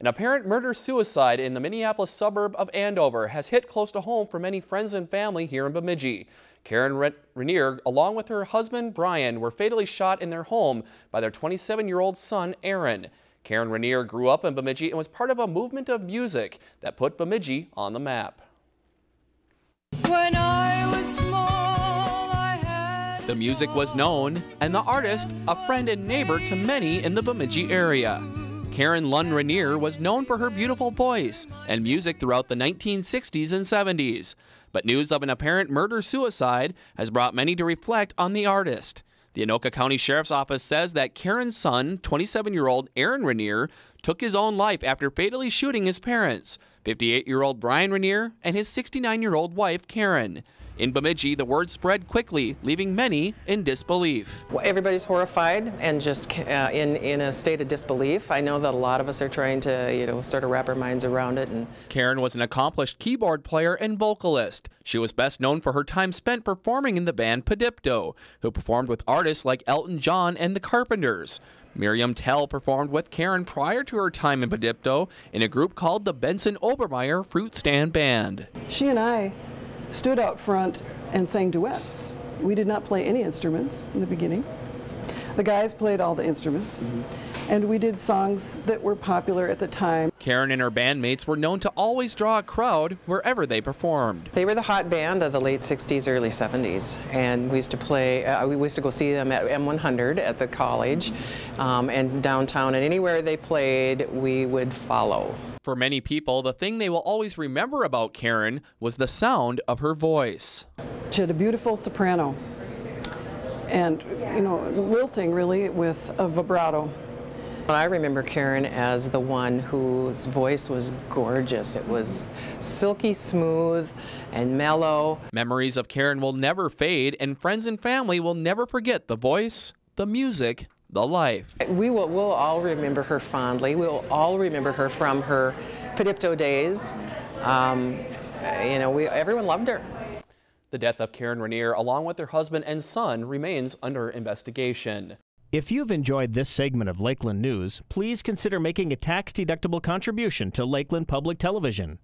An apparent murder-suicide in the Minneapolis suburb of Andover has hit close to home for many friends and family here in Bemidji. Karen Rainier, along with her husband Brian, were fatally shot in their home by their 27-year-old son Aaron. Karen Rainier grew up in Bemidji and was part of a movement of music that put Bemidji on the map. Small, the music was known, and the artist a friend and neighbor to many in the Bemidji area. Karen Lund Rainier was known for her beautiful voice and music throughout the 1960s and 70s. But news of an apparent murder suicide has brought many to reflect on the artist. The Anoka County Sheriff's Office says that Karen's son, 27 year old Aaron Rainier, took his own life after fatally shooting his parents, 58 year old Brian Rainier and his 69 year old wife, Karen. In Bemidji, the word spread quickly, leaving many in disbelief. Well, everybody's horrified and just uh, in, in a state of disbelief. I know that a lot of us are trying to, you know, sort of wrap our minds around it. And Karen was an accomplished keyboard player and vocalist. She was best known for her time spent performing in the band Padipto, who performed with artists like Elton John and the Carpenters. Miriam Tell performed with Karen prior to her time in Padipto in a group called the Benson Obermeyer Fruit Stand Band. She and I stood out front and sang duets. We did not play any instruments in the beginning. The guys played all the instruments. Mm -hmm. And we did songs that were popular at the time. Karen and her bandmates were known to always draw a crowd wherever they performed. They were the hot band of the late 60s, early 70s. And we used to play, uh, we used to go see them at M100 at the college um, and downtown. And anywhere they played, we would follow. For many people, the thing they will always remember about Karen was the sound of her voice. She had a beautiful soprano and, you know, wilting really with a vibrato. I remember Karen as the one whose voice was gorgeous. It was silky smooth and mellow. Memories of Karen will never fade, and friends and family will never forget the voice, the music, the life. We will we'll all remember her fondly. We'll all remember her from her Padipto days. Um, you know, we, everyone loved her. The death of Karen Rainier, along with her husband and son, remains under investigation. If you've enjoyed this segment of Lakeland News, please consider making a tax-deductible contribution to Lakeland Public Television.